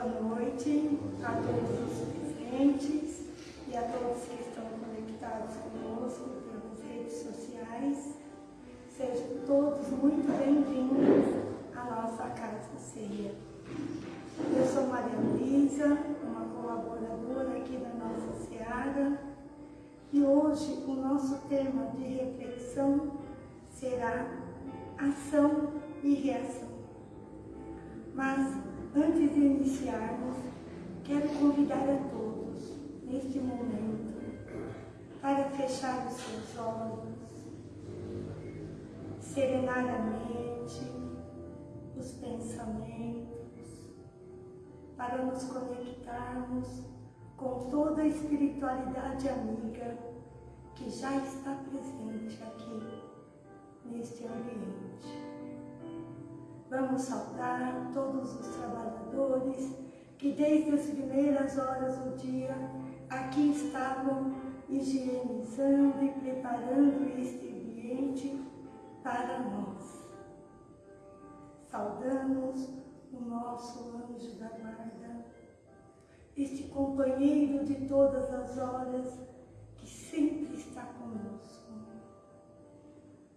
Boa noite a todos os presentes e a todos que estão conectados conosco pelas redes sociais. Sejam todos muito bem-vindos à nossa Casa Ceia. Eu sou Maria Luísa, uma colaboradora aqui da nossa Seara, e hoje o nosso tema de reflexão será ação e reação. Mas, antes de iniciarmos, quero convidar a todos, neste momento, para fechar os seus olhos, serenar a mente, os pensamentos, para nos conectarmos com toda a espiritualidade amiga que já está presente aqui neste ambiente. Vamos saudar todos os trabalhadores que desde as primeiras horas do dia aqui estavam higienizando e preparando este ambiente para nós. Saudamos o nosso anjo da guarda, este companheiro de todas as horas que sempre está conosco.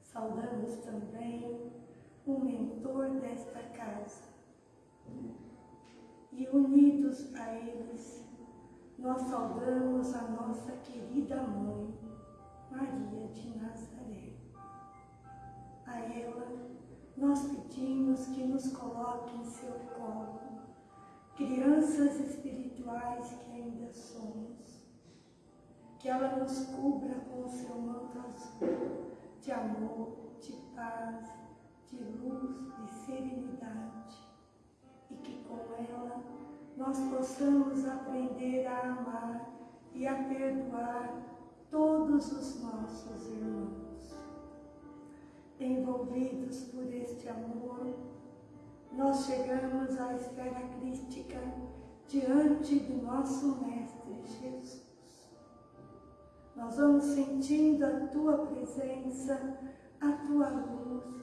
Saudamos também o mentor desta casa. E unidos a eles, nós saudamos a nossa querida mãe, Maria de Nazaré. A ela, nós pedimos que nos coloque em seu colo, crianças espirituais que ainda somos, que ela nos cubra com o seu manto azul de amor, de paz, de luz, de serenidade, e que com ela nós possamos aprender a amar e a perdoar todos os nossos irmãos. Envolvidos por este amor, nós chegamos à esfera crística diante do nosso Mestre Jesus. Nós vamos sentindo a Tua presença, a Tua luz,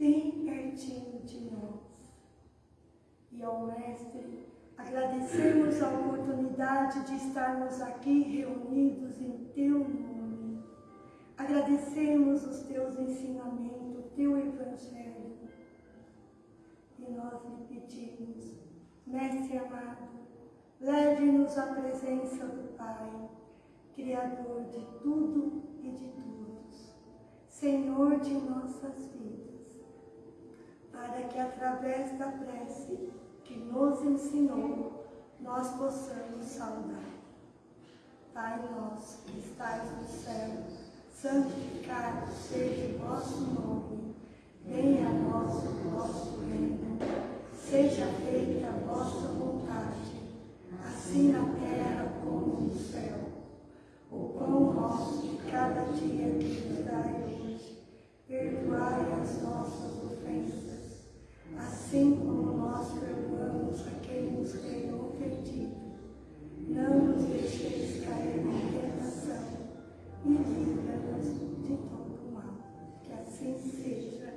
bem pertinho de nós. E ao Mestre, agradecemos a oportunidade de estarmos aqui reunidos em Teu nome. Agradecemos os Teus ensinamentos, o Teu Evangelho. E nós lhe pedimos, Mestre amado, leve-nos à presença do Pai, Criador de tudo e de todos, Senhor de nossas vidas para que através da prece que nos ensinou, nós possamos saudar. Pai nosso que estais no céu, santificado seja o vosso nome, venha a nós o vosso reino, seja feita a vossa vontade, assim na terra como no céu. O pão nosso de cada dia que nos dai hoje, perdoai as nossas ofensas, assim como nós perdoamos a quem nos tem ofendido. Não nos deixeis cair em tentação e livra-nos de todo mal. Que assim seja,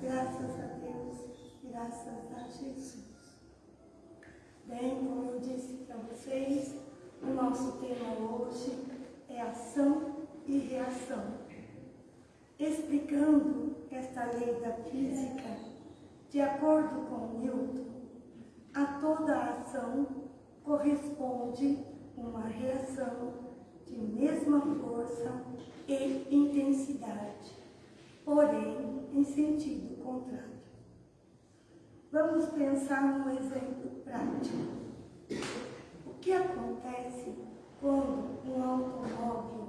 graças a Deus, graças a Jesus. Bem, como eu disse para vocês, o nosso tema hoje é ação e reação. Explicando esta lei da física, de acordo com Newton, a toda ação corresponde uma reação de mesma força e intensidade, porém em sentido contrário. Vamos pensar num exemplo prático. O que acontece quando um automóvel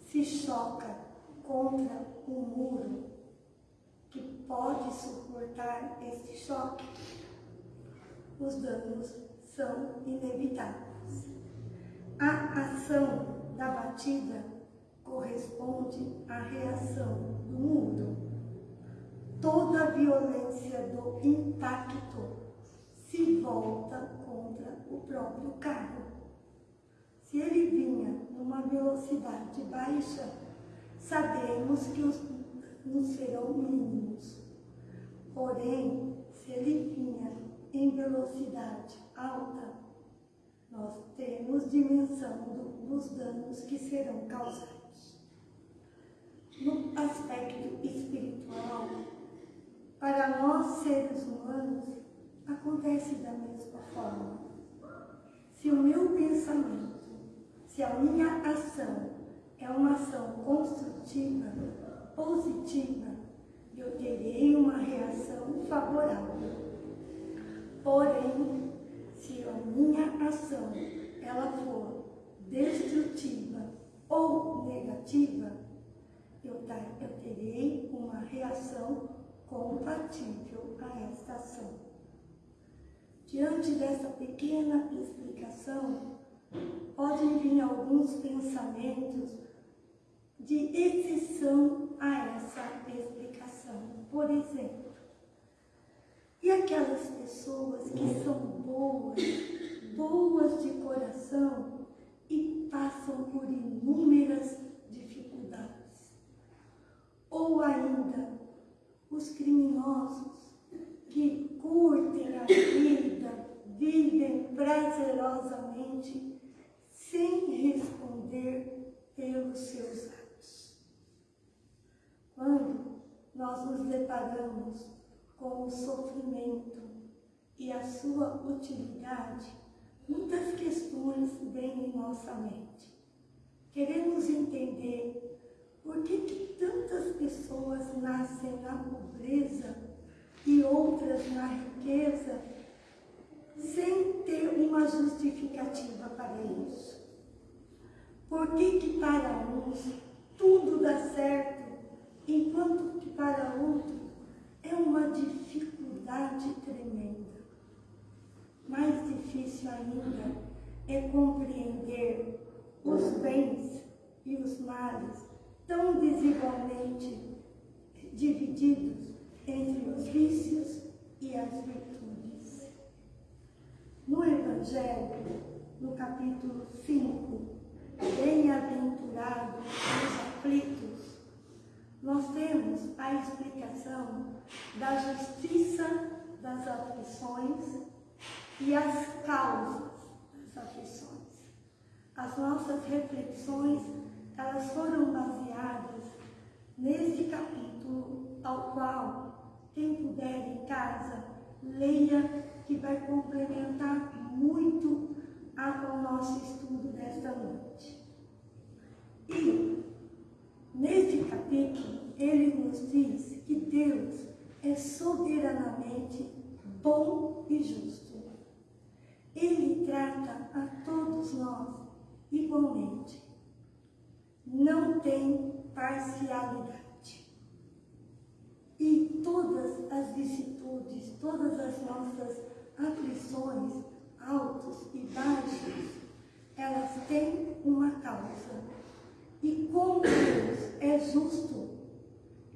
se choca contra um muro que pode suportar este choque, os danos são inevitáveis. A ação da batida corresponde à reação do mundo. Toda a violência do impacto se volta contra o próprio carro. Se ele vinha numa velocidade baixa, sabemos que os não serão mínimos. Porém, se ele vinha em velocidade alta, nós temos dimensão do, dos danos que serão causados. No aspecto espiritual, para nós seres humanos, acontece da mesma forma. Se o meu pensamento, se a minha ação é uma ação construtiva, positiva, eu terei uma reação favorável. Porém, se a minha ação ela for destrutiva ou negativa, eu, eu terei uma reação compatível a esta ação. Diante dessa pequena explicação, podem vir alguns pensamentos de exceção a essa explicação. Por exemplo, e aquelas pessoas que são boas, boas de coração e passam por inúmeras dificuldades. Ou ainda, os criminosos que curtem a vida, vivem prazerosamente sem responder pelos seus atos. Quando nós nos deparamos com o sofrimento e a sua utilidade, muitas questões vêm em nossa mente. Queremos entender por que, que tantas pessoas nascem na pobreza e outras na riqueza sem ter uma justificativa para isso? Por que, que para uns tudo dá certo, enquanto que para outros é uma dificuldade tremenda. Mais difícil ainda é compreender os bens e os males tão desigualmente divididos entre os vícios e as virtudes. No Evangelho, no capítulo 5, Bem-aventurados os aflitos, nós temos a explicação da justiça das aflições e as causas das aflições. As nossas reflexões, elas foram baseadas neste capítulo, ao qual, quem puder em casa, leia, que vai complementar muito ao nosso estudo desta noite. E Neste capítulo, ele nos diz que Deus é soberanamente bom e justo. Ele trata a todos nós igualmente. Não tem parcialidade. E todas as vicissitudes, todas as nossas aflições, altos e baixos, elas têm uma causa e como Deus é justo,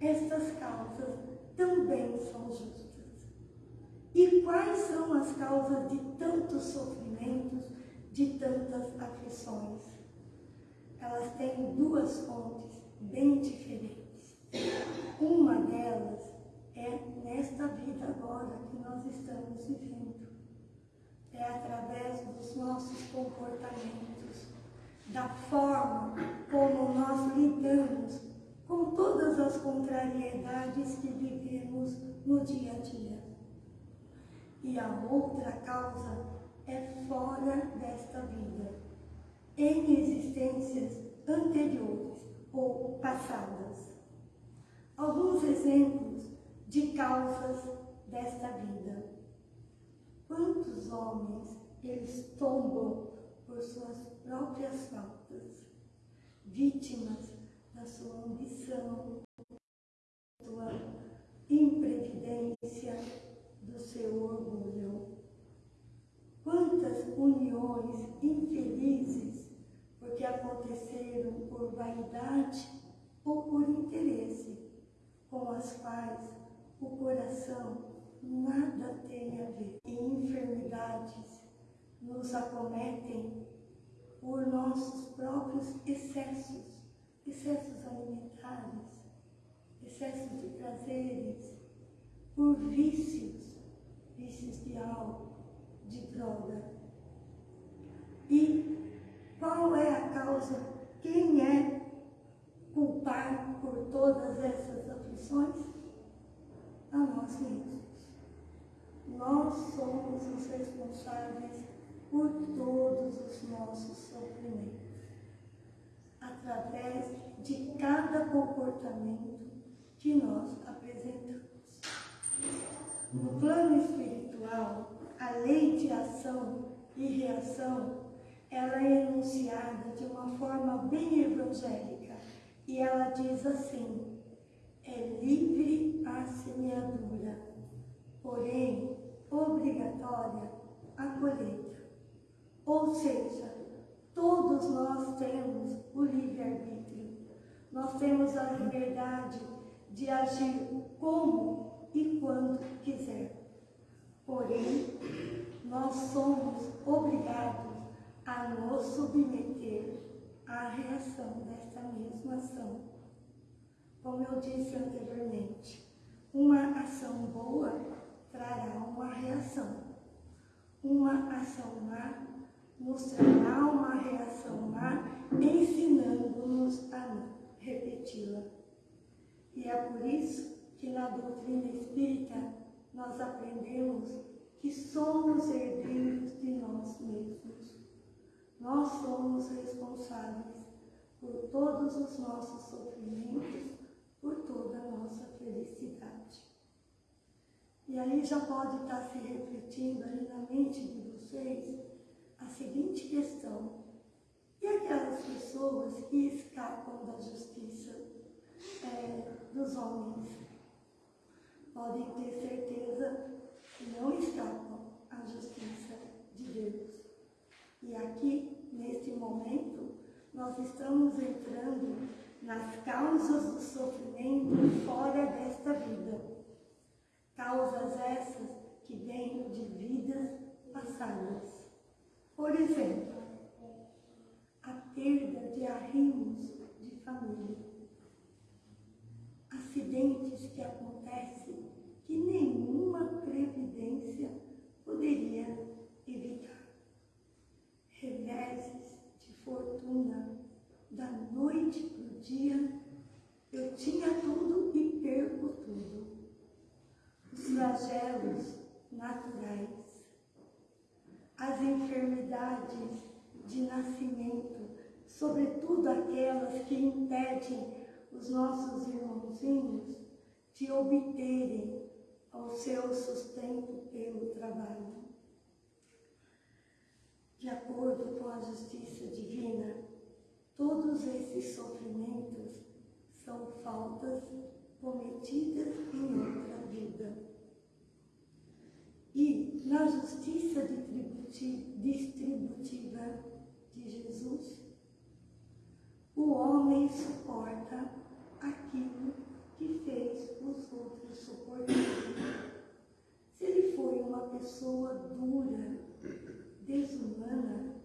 estas causas também são justas. E quais são as causas de tantos sofrimentos, de tantas aflições? Elas têm duas fontes bem diferentes. Uma delas é nesta vida agora que nós estamos vivendo. É através dos nossos comportamentos, da forma como nós lidamos com todas as contrariedades que vivemos no dia a dia. E a outra causa é fora desta vida, em existências anteriores ou passadas. Alguns exemplos de causas desta vida. Quantos homens eles tombam por suas próprias faltas, vítimas da sua ambição, da sua imprevidência, do seu orgulho. Quantas uniões infelizes porque aconteceram por vaidade ou por interesse, com as quais o coração nada tem a ver. E enfermidades nos acometem por nossos próprios excessos, excessos alimentares, excessos de prazeres, por vícios, vícios de álcool, de droga. E qual é a causa? Quem é culpado por todas essas aflições? A nós mesmos. Nós somos os responsáveis por todos os nossos sofrimentos, através de cada comportamento que nós apresentamos. No plano espiritual, a lei de ação e reação, ela é enunciada de uma forma bem evangélica e ela diz assim, é livre a semeadura, porém obrigatória a colheita. Ou seja, todos nós temos o livre-arbítrio. Nós temos a liberdade de agir como e quando quiser. Porém, nós somos obrigados a nos submeter à reação desta mesma ação. Como eu disse anteriormente, uma ação boa trará uma reação. Uma ação má mostrará uma reação má, ensinando-nos a repeti-la. E é por isso que na doutrina espírita nós aprendemos que somos herdeiros de nós mesmos. Nós somos responsáveis por todos os nossos sofrimentos, por toda a nossa felicidade. E aí já pode estar se refletindo aí na mente de vocês a seguinte questão. E aquelas pessoas que escapam da justiça é, dos homens? Podem ter certeza que não escapam à justiça de Deus. E aqui, neste momento, nós estamos entrando nas causas do sofrimento fora desta vida. Causas essas que vêm de vidas passadas. Por exemplo, a perda de arrimos de família. Acidentes que acontecem que nenhuma previdência poderia evitar. Reveses de fortuna, da noite para o dia, eu tinha tudo e perco tudo. Os flagelos naturais, as enfermidades de nascimento, sobretudo aquelas que impedem os nossos irmãozinhos de obterem o seu sustento pelo trabalho. De acordo com a justiça divina, todos esses sofrimentos são faltas cometidas em outra vida. E na justiça distributiva de Jesus, o homem suporta aquilo que fez os outros suportarem. Se ele foi uma pessoa dura, desumana,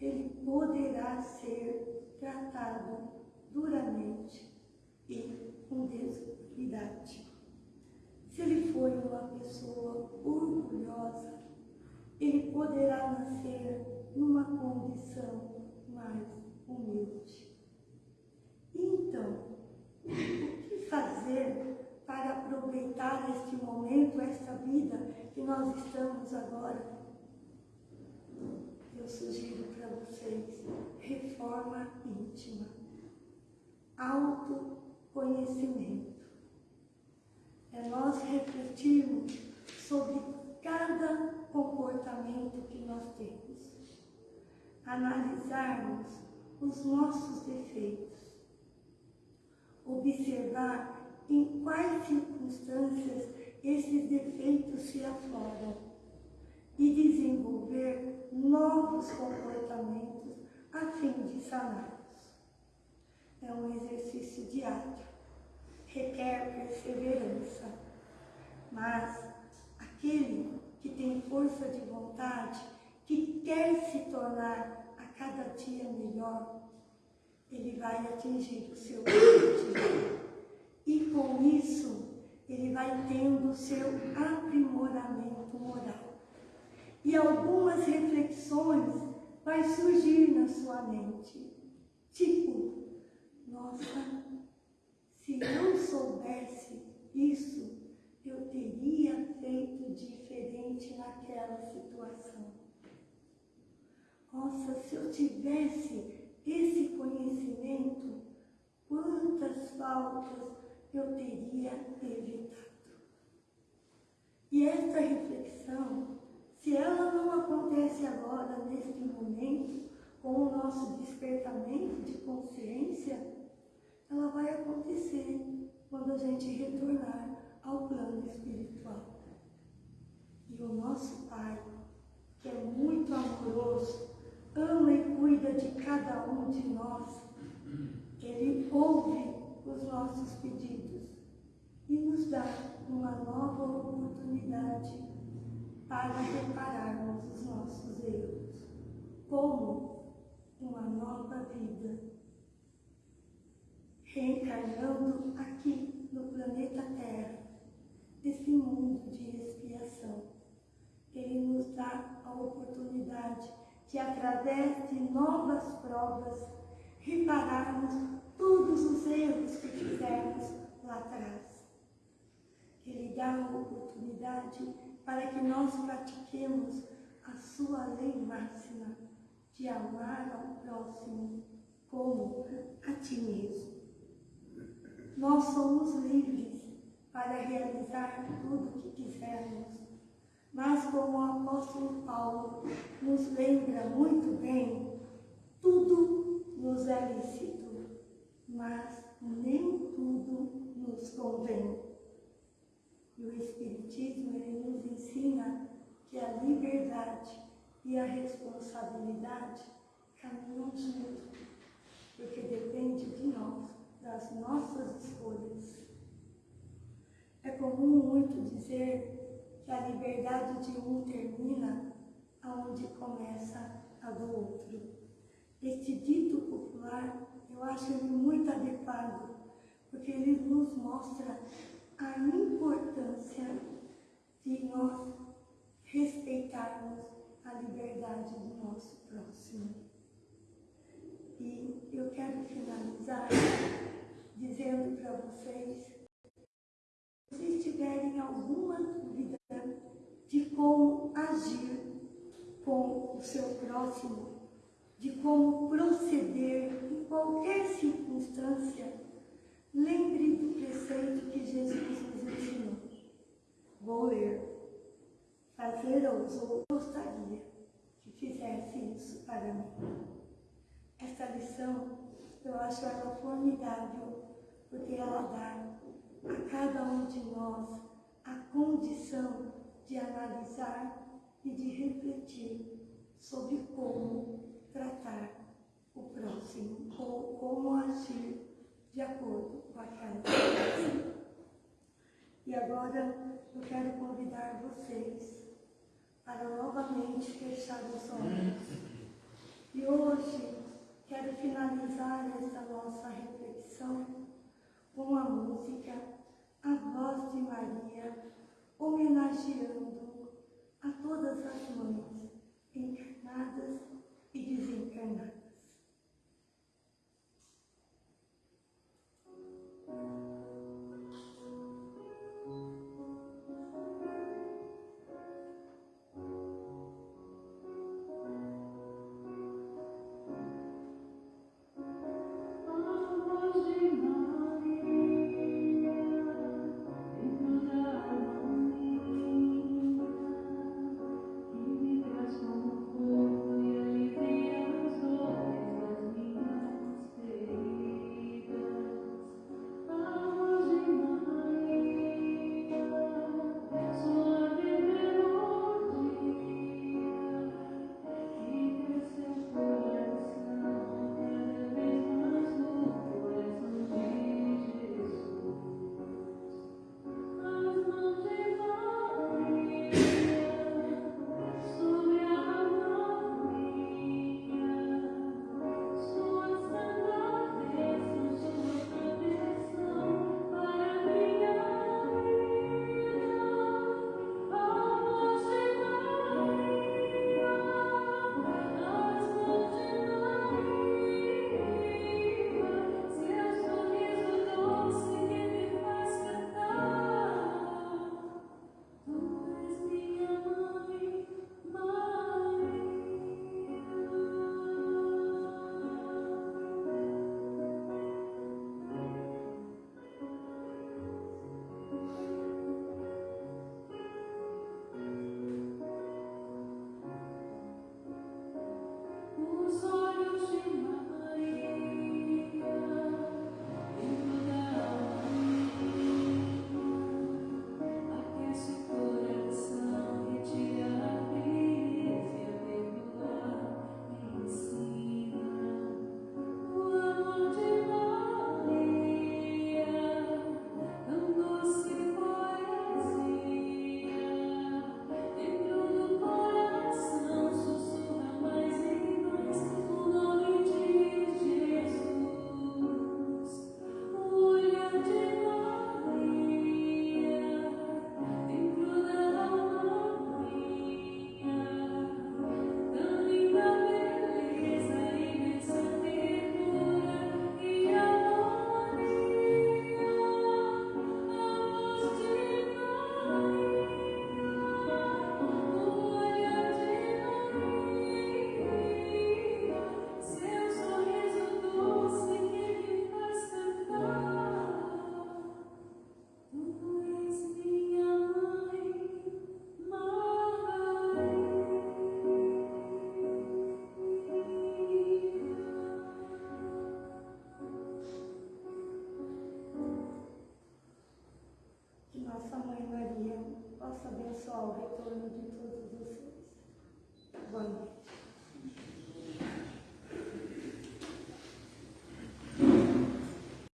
ele poderá ser tratado duramente e com desumanidade. Se ele foi uma pessoa orgulhosa, ele poderá nascer numa condição mais humilde. Então, o que fazer para aproveitar este momento, esta vida que nós estamos agora? Eu sugiro para vocês reforma íntima, autoconhecimento. É nós refletirmos sobre cada comportamento que nós temos, analisarmos os nossos defeitos, observar em quais circunstâncias esses defeitos se afloram e desenvolver novos comportamentos a fim de saná-los. É um exercício diário, requer perseverança, mas aquele que tem força de vontade, que quer se tornar a cada dia melhor, ele vai atingir o seu objetivo. E com isso, ele vai tendo seu aprimoramento moral. e algumas reflexões vai surgir na sua mente. Tipo, nossa, se eu soubesse isso, eu teria feito diferente naquela situação. Nossa, se eu tivesse esse conhecimento, quantas faltas eu teria evitado. E esta reflexão, se ela não acontece agora, neste momento, com o nosso despertamento de consciência, ela vai acontecer quando a gente retornar ao plano espiritual. E o nosso Pai, que é muito amoroso, ama e cuida de cada um de nós, nossos pedidos e nos dá uma nova oportunidade para repararmos os nossos erros, como uma nova vida, reencarnando aqui no planeta Terra, nesse mundo de expiação. Ele nos dá a oportunidade de, através de novas provas, repararmos todos os erros que fizemos lá atrás. Ele dá uma oportunidade para que nós pratiquemos a sua lei máxima de amar ao próximo como a ti mesmo. Nós somos livres para realizar tudo o que quisermos, mas como o apóstolo Paulo nos lembra muito bem, tudo nos é lícito mas nem tudo nos convém. E o Espiritismo ele nos ensina que a liberdade e a responsabilidade caminham juntos, porque depende de nós, das nossas escolhas. É comum muito dizer que a liberdade de um termina aonde começa a do outro. Este dito popular eu acho ele muito adequado, porque ele nos mostra a importância de nós respeitarmos a liberdade do nosso próximo. E eu quero finalizar dizendo para vocês, se vocês tiverem alguma dúvida de como agir com o seu próximo, de como proceder em qualquer circunstância, lembre do preceito que Jesus nos ensinou. Vou ler. Fazer-os ou gostaria que fizesse isso para mim. Esta lição, eu acho ela formidável, porque ela dá a cada um de nós a condição de analisar e de refletir sobre como tratar o próximo ou como agir de acordo com aquela situação. E agora eu quero convidar vocês para novamente fechar os olhos. E hoje quero finalizar esta nossa reflexão com a música A Voz de Maria, homenageando a todas as mães encarnadas Amen.